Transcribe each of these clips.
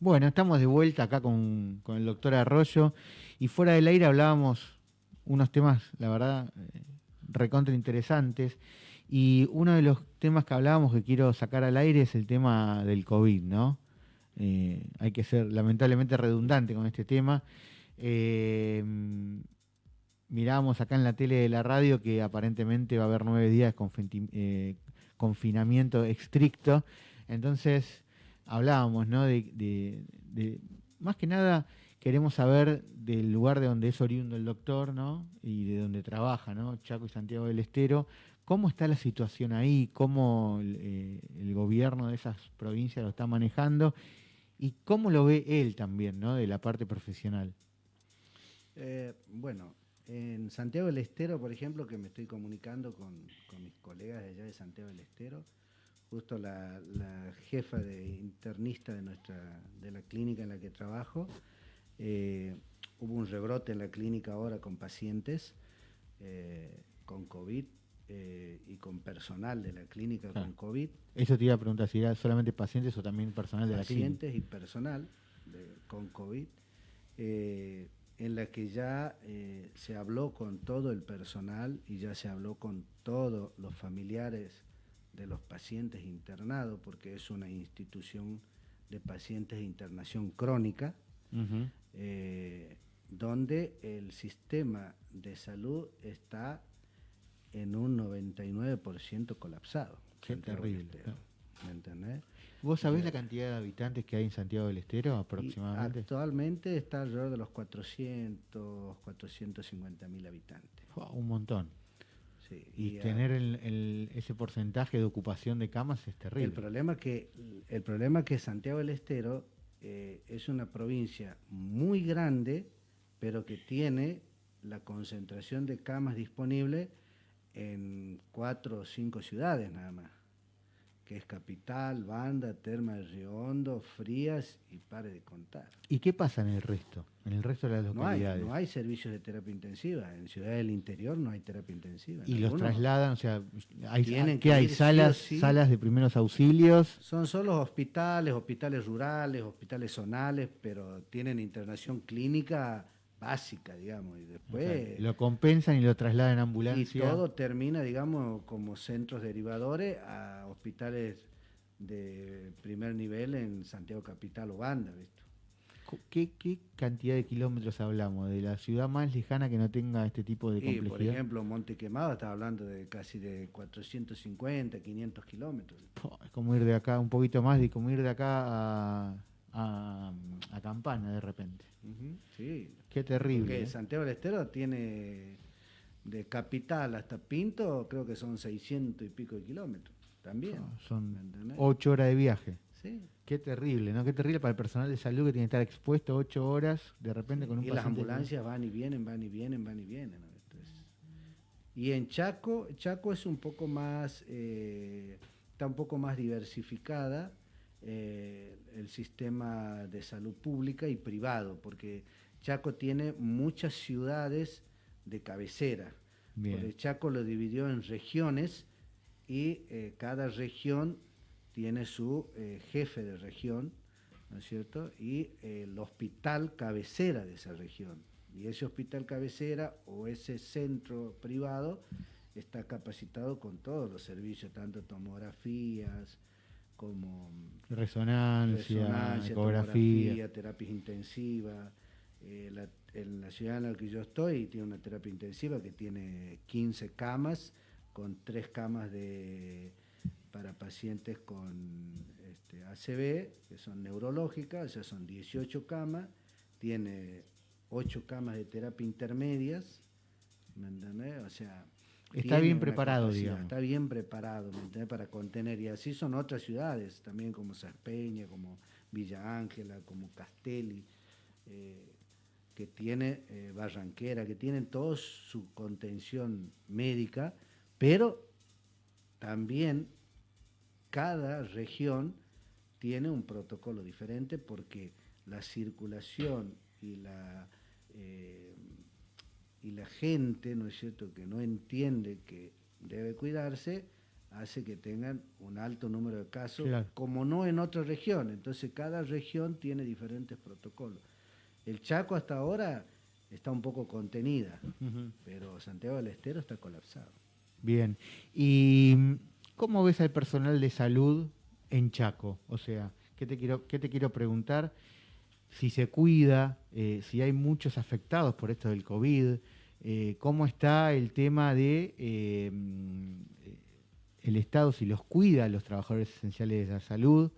Bueno, estamos de vuelta acá con, el doctor Arroyo y fuera del aire hablábamos unos temas, la verdad, eh, recontra interesantes. Y uno de los temas que hablábamos que quiero sacar al aire es el tema del COVID, ¿no? Eh, hay que ser lamentablemente redundante con este tema. Eh, mirábamos acá en la tele de la radio que aparentemente va a haber nueve días de confinamiento estricto. Entonces hablábamos, ¿no? De, más que nada queremos saber del lugar de donde es oriundo el doctor, ¿no? Y de donde trabaja, ¿no? Chaco y Santiago del Estero. ¿Cómo está la situación ahí? ¿Cómo el, el gobierno de esas provincias lo está manejando? ¿Y cómo lo ve él también, ¿no? De la parte profesional. Eh, bueno, en Santiago del Estero, por ejemplo, que me estoy comunicando con, mis colegas de allá de Santiago del Estero, justo la, jefa de internista de nuestra de la clínica en la que trabajo, eh, hubo un rebrote en la clínica ahora con pacientes eh, con COVID y con personal de la clínica con COVID. Eso te iba a preguntar, si era solamente pacientes o también personal de la clínica. Pacientes y personal con COVID en la que ya eh, se habló con todo el personal y ya se habló con todos los familiares de los pacientes internados, porque es una institución de pacientes de internación crónica, eh, donde el sistema de salud está en un 99% colapsado. Qué terrible. ¿Me entendés? ¿Vos sabés la cantidad de habitantes que hay en Santiago del Estero aproximadamente? actualmente está alrededor de los 400, 450 mil habitantes. un montón. Y, tener ese porcentaje de ocupación de camas es terrible. El problema que, el problema que Santiago del Estero eh, es una provincia muy grande, pero que tiene la concentración de camas disponibles en cuatro o cinco ciudades nada más que es Capital, Banda, Terma de Río Hondo, Frías y pare de contar. ¿Y qué pasa en el resto? En el resto de las localidades. No hay, servicios de terapia intensiva. En ciudades del interior no hay terapia intensiva. ¿Y los trasladan? O sea, hay, ¿qué hay? ¿Salas, ¿Salas de primeros auxilios? Son solo hospitales, hospitales rurales, hospitales zonales, pero tienen internación clínica básica, digamos, y después... lo compensan y lo trasladan en ambulancia. Y todo termina, digamos, como centros derivadores a hospitales de primer nivel en Santiago Capital o Banda, ¿viste? ¿Qué, ¿Qué, cantidad de kilómetros hablamos? ¿De la ciudad más lejana que no tenga este tipo de complejidad? por ejemplo, Monte Quemado está hablando de casi de 450, 500 kilómetros. Es como ir de acá, un poquito más de como ir de acá a, a, Campana de repente. Sí. Qué terrible. Porque ¿eh? Santiago del Estero tiene de capital hasta Pinto, creo que son 600 y pico de kilómetros. También. son ocho horas de viaje. Sí. Qué terrible, ¿no? Qué terrible para el personal de salud que tiene que estar expuesto ocho horas de repente con un Y las ambulancias van y vienen, van y vienen, van y vienen. y en Chaco, Chaco es un poco más, eh, está un poco más diversificada eh, el sistema de salud pública y privado, porque Chaco tiene muchas ciudades de cabecera. Porque Chaco lo dividió en regiones y eh, cada región tiene su eh, jefe de región, ¿no es cierto? Y el hospital cabecera de esa región. Y ese hospital cabecera o ese centro privado está capacitado con todos los servicios, tanto tomografías, como resonancia, ecografía, terapias intensivas. Eh, en la ciudad en la que yo estoy tiene una terapia intensiva que tiene 15 camas, con 3 camas de, para pacientes con este, ACV, que son neurológicas, o sea, son 18 camas, tiene 8 camas de terapia intermedias, ¿me entendés? O sea, Está bien preparado, digamos. Está bien preparado, Para contener. Y así son otras ciudades, también como Sarpeña, como Villa Ángela, como Castelli, eh, que tiene eh, Barranquera, que tienen toda su contención médica, pero también cada región tiene un protocolo diferente porque la circulación y la eh, y la gente, ¿no es cierto?, que no entiende que debe cuidarse, hace que tengan un alto número de casos, como no en otra región. Entonces cada región tiene diferentes protocolos. El Chaco hasta ahora está un poco contenida, pero Santiago del Estero está colapsado. Bien. ¿Y cómo ves al personal de salud en Chaco? O sea, ¿qué te quiero, qué te quiero preguntar? Si se cuida, eh, si hay muchos afectados por esto del COVID, eh, cómo está el tema de eh, el Estado, si los cuida a los trabajadores esenciales de la salud,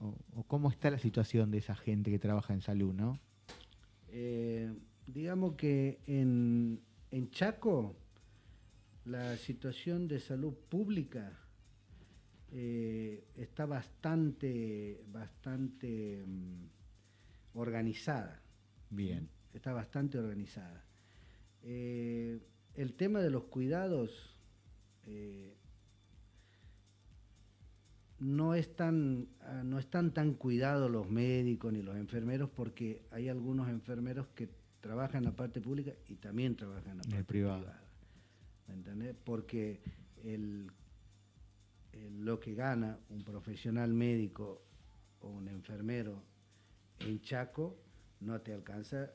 o, cómo está la situación de esa gente que trabaja en salud, ¿no? digamos que en, en Chaco la situación de salud pública eh, está bastante, bastante mm, organizada. Bien. Está bastante organizada. Eh, el tema de los cuidados eh, no, están, ah, no están tan cuidados los médicos ni los enfermeros porque hay algunos enfermeros que trabajan en la parte pública y también trabajan en la parte privada. ¿Me entendés? Porque el, lo que gana un profesional médico o un enfermero en Chaco no te alcanza,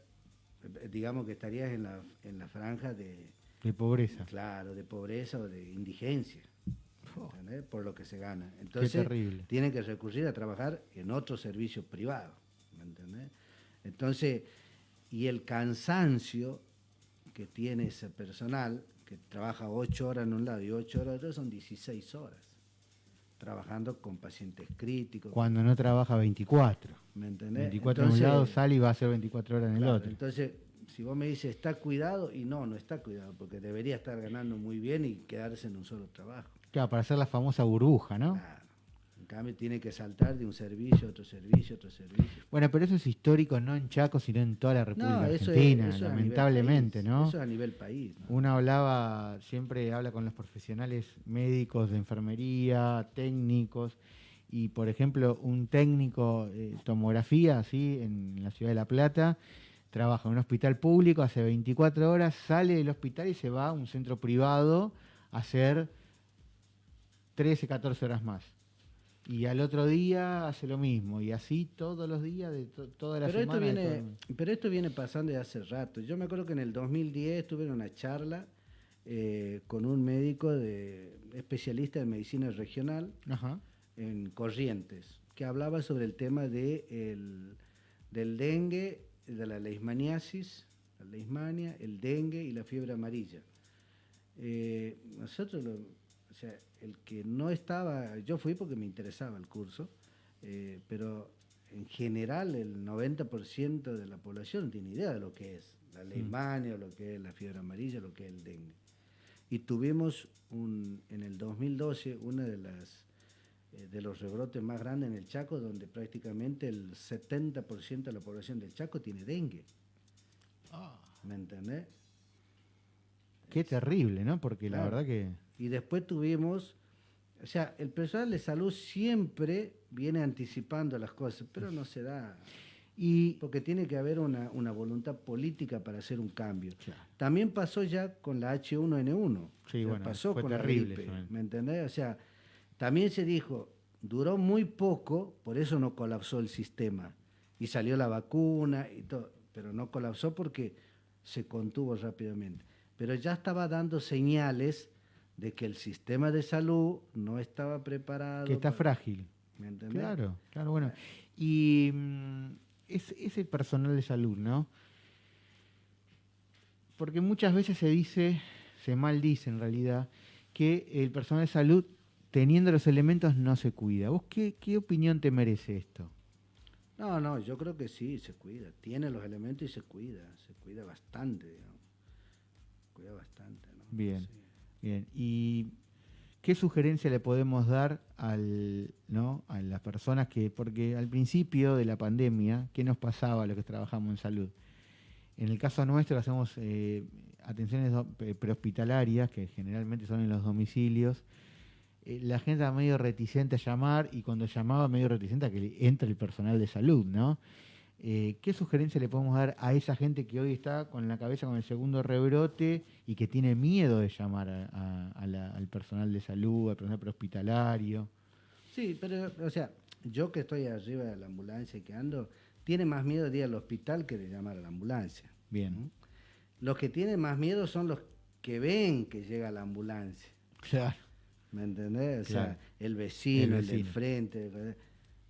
digamos que estarías en la, en la franja de... De pobreza. Claro, de pobreza o de indigencia. Oh. Por lo que se gana. Entonces, tienen que recurrir a trabajar en otro servicio privado. ¿Me entendés? Entonces, y el cansancio que tiene ese personal que trabaja ocho horas en un lado y ocho horas en otro, son 16 horas, trabajando con pacientes críticos. Cuando no trabaja 24. ¿Me entendés? 24 en un lado sale y va a hacer 24 horas en el otro. Entonces, si vos me dices, ¿está cuidado? Y no, no está cuidado, porque debería estar ganando muy bien y quedarse en un solo trabajo. Claro, para hacer la famosa burbuja, ¿no? Cambio tiene que saltar de un servicio a otro servicio, a otro servicio. Bueno, pero eso es histórico no en Chaco, sino en toda la República Argentina, lamentablemente, ¿no? Eso a nivel país. Uno hablaba, siempre habla con los profesionales médicos de enfermería, técnicos, y por ejemplo, un técnico de tomografía, así, en la ciudad de La Plata, trabaja en un hospital público, hace 24 horas, sale del hospital y se va a un centro privado a hacer 13, 14 horas más y al otro día hace lo mismo, y así todos los días de toda la pero semana. Esto viene, pero esto viene pasando de hace rato. Yo me acuerdo que en el 2010 tuve una charla eh, con un médico de, especialista en medicina regional en Corrientes, que hablaba sobre el tema de el, del dengue, de la leishmaniasis, la leishmania, el dengue y la fiebre amarilla. Eh, nosotros, lo, sea, el que no estaba, yo fui porque me interesaba el curso, eh, pero en general el 90% de la población no tiene idea de lo que es la leishmania, lo que es la fiebre amarilla, lo que es el dengue. Y tuvimos un, en el 2012 uno de, las, eh, de los rebrotes más grandes en el Chaco, donde prácticamente el 70% de la población del Chaco tiene dengue. Ah. ¿Me entendés? Qué terrible, ¿no? Porque la verdad que... Y después tuvimos, o sea, el personal de salud siempre viene anticipando las cosas, pero no se da. Y porque tiene que haber una, voluntad política para hacer un cambio. También pasó ya con la H1N1. Sí, bueno, pasó con terrible la gripe, ¿me entendés? O sea, también se dijo, duró muy poco, por eso no colapsó el sistema. Y salió la vacuna y todo, pero no colapsó porque se contuvo rápidamente. Pero ya estaba dando señales de que el sistema de salud no estaba preparado. Que está frágil. ¿Me entendés? Claro, claro, bueno. Y mm, ese personal de salud, ¿no? Porque muchas veces se dice, se maldice en realidad, que el personal de salud, teniendo los elementos, no se cuida. ¿Vos qué, qué opinión te merece esto? No, no, yo creo que sí, se cuida. Tiene los elementos y se cuida. Se cuida bastante, digamos. Cuida bastante, ¿no? Bien. Bien, ¿y qué sugerencia le podemos dar al, ¿no? a las personas que, porque al principio de la pandemia, ¿qué nos pasaba a los que trabajamos en salud? En el caso nuestro hacemos eh, atenciones prehospitalarias, que generalmente son en los domicilios. Eh, la gente era medio reticente a llamar y cuando llamaba medio reticente a que entre el personal de salud, ¿no? Eh, ¿Qué sugerencia le podemos dar a esa gente que hoy está con la cabeza con el segundo rebrote y que tiene miedo de llamar al personal de salud, al personal prehospitalario? Sí, pero, o sea, yo que estoy arriba de la ambulancia y que ando, tiene más miedo de ir al hospital que de llamar a la ambulancia. Bien. Los que tienen más miedo son los que ven que llega la ambulancia. Claro. ¿Me entendés? O sea, el vecino, el, del frente.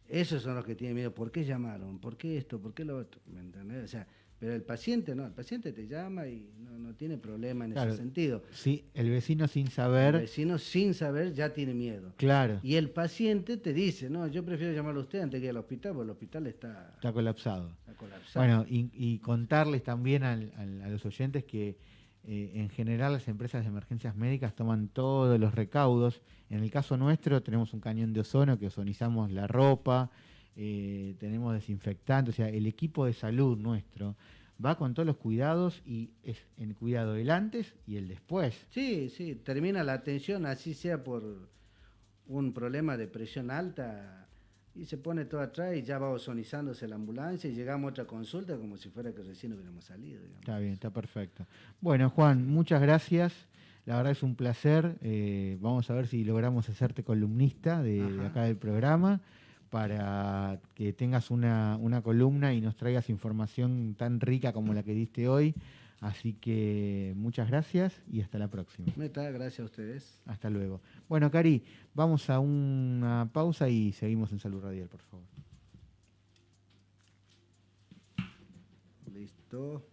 Esos son los que tienen miedo. ¿Por qué llamaron? ¿Por qué esto? ¿Por qué lo otro? ¿Me entendés? O sea, pero el paciente no, el paciente te llama y no, tiene problema en ese sentido. Sí, el vecino sin saber. El vecino sin saber ya tiene miedo. Claro. Y el paciente te dice, no, yo prefiero llamarlo a usted antes que ir al hospital, porque el hospital está... Está colapsado. Está colapsado. Bueno, y, contarles también a los oyentes que eh, en general las empresas de emergencias médicas toman todos los recaudos. En el caso nuestro tenemos un cañón de ozono que ozonizamos la ropa, eh, tenemos desinfectantes, o sea, el equipo de salud nuestro va con todos los cuidados y es en cuidado el antes y el después. Sí, sí, termina la atención, así sea por un problema de presión alta, y se pone todo atrás y ya va ozonizándose la ambulancia y llegamos a otra consulta como si fuera que recién hubiéramos salido. Está bien, está perfecto. Bueno, Juan, muchas gracias. La verdad es un placer. Eh, vamos a ver si logramos hacerte columnista de, acá del programa para que tengas una, una columna y nos traigas información tan rica como la que diste hoy. Así que muchas gracias y hasta la próxima. Meta, gracias a ustedes. Hasta luego. Bueno, Cari, vamos a una pausa y seguimos en Salud Radial, por favor. Listo.